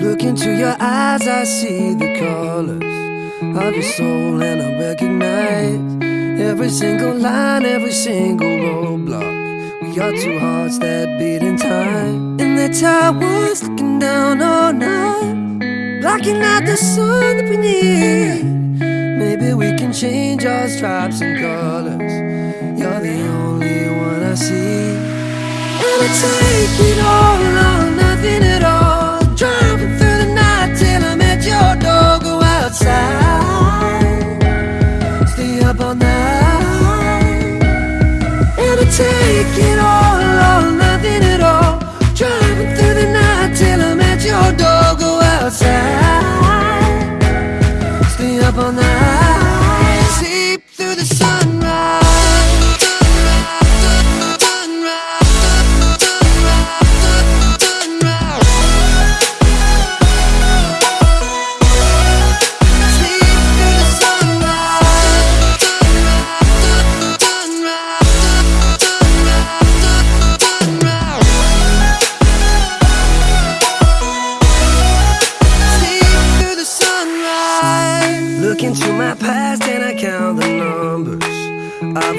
Look into your eyes, I see the colors of your soul, and I recognize every single line, every single roadblock. We are two hearts that beat in time. And how I was looking down all night, blocking out the sun that we need. Maybe we can change our stripes and colors. You're the only one I see. And I take it all take it all or nothing at all. Driving through the night till I'm at your door. Go outside, stay up all night. Sleep through the sunrise.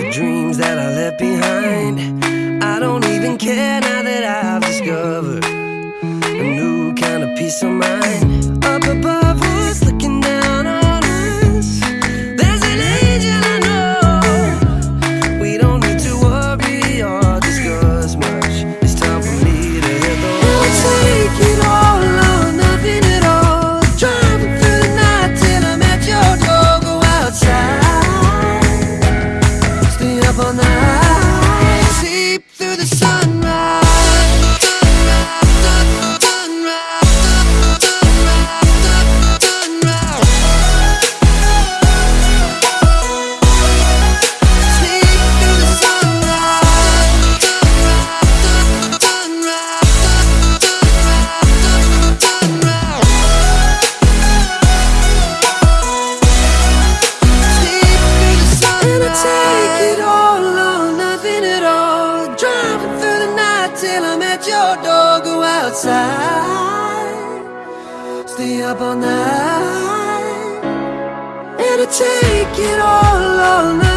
The dreams that I left behind. I don't even care now that I've discovered a new kind of peace of mind. Stay up all night. And I take it all or nothing